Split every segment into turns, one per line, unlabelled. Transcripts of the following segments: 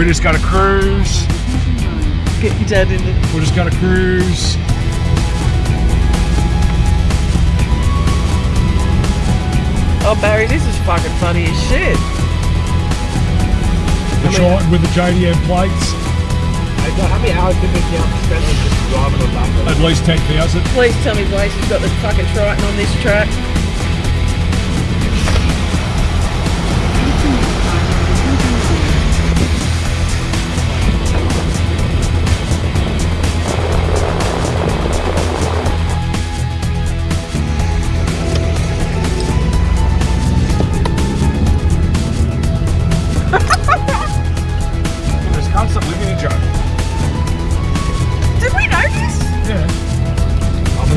We're just gotta cruise.
Get your dad in the.
We're just gotta cruise.
Oh, Barry, this is fucking funny as shit.
The Triton with the JDM plates.
Hey, John, how many hours did we count spent on just driving on that?
At least 10,000.
Please tell me Blaze has got the fucking Triton on this track.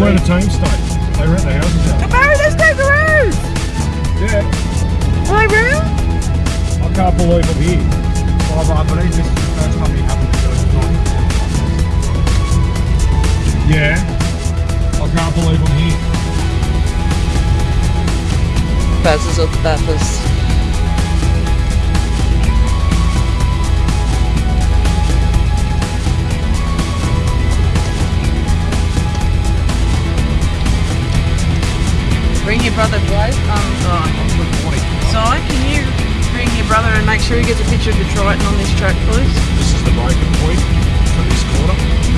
Where the team stays. They rent the houses out.
Barry, there's kangaroos!
Yeah.
Are they real?
I can't believe I'm here. But I believe this is the first time it happened to us tonight. Yeah. I can't believe I'm here.
Baz is at the Bathurst. Your brother. Um. Si, can you bring your brother and make sure he gets a picture of Triton on this track, please?
This is the breaking point for this quarter.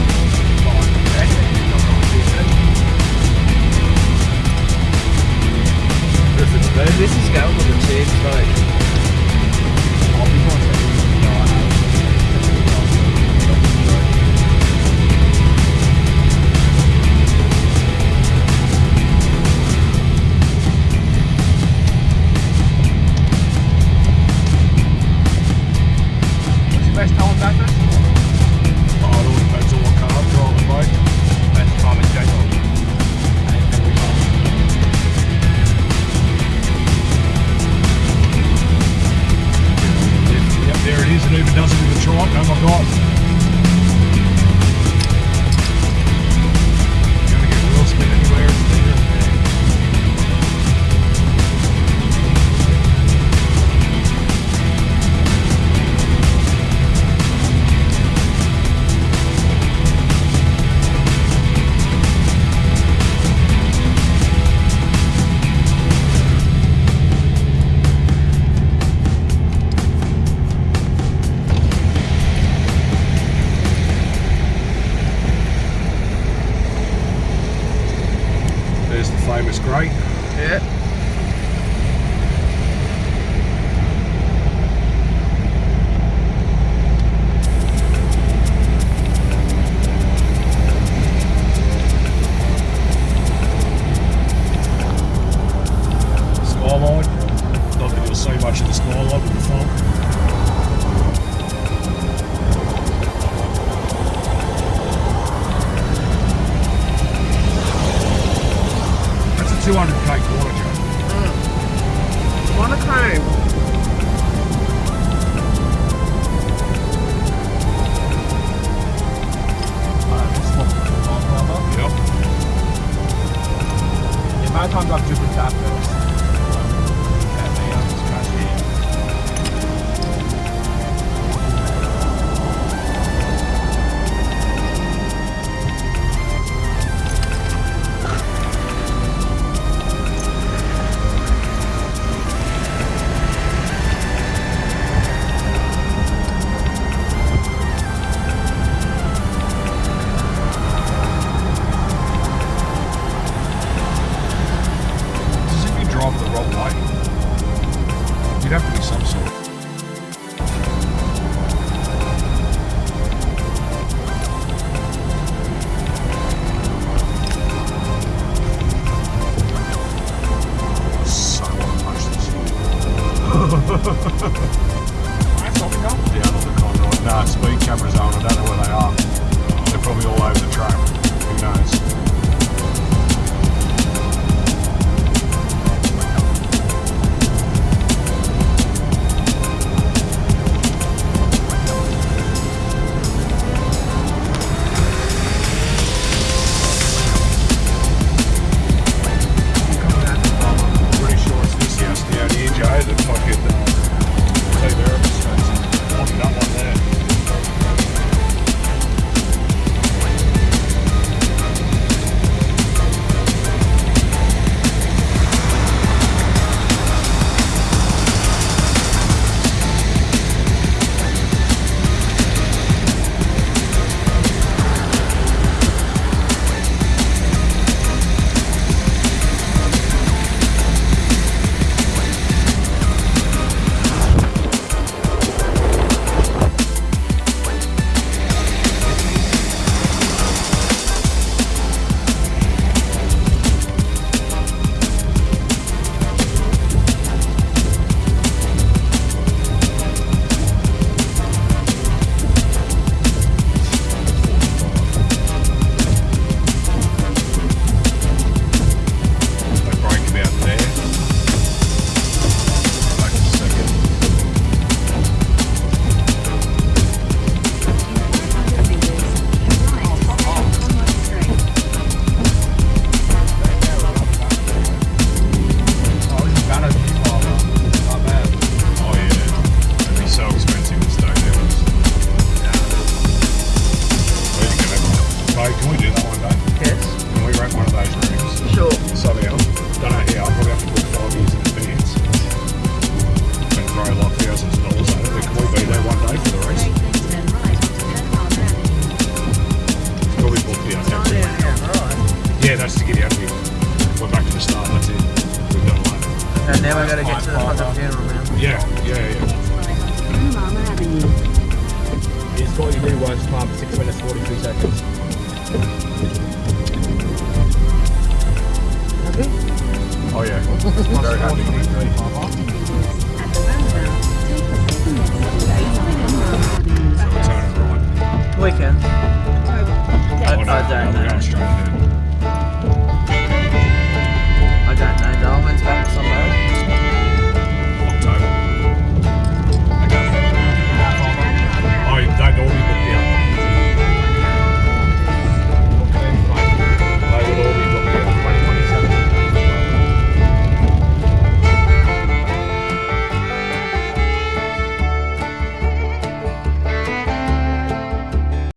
three watts pump, six minutes, 43 seconds. Happy?
Oh yeah. Very happy.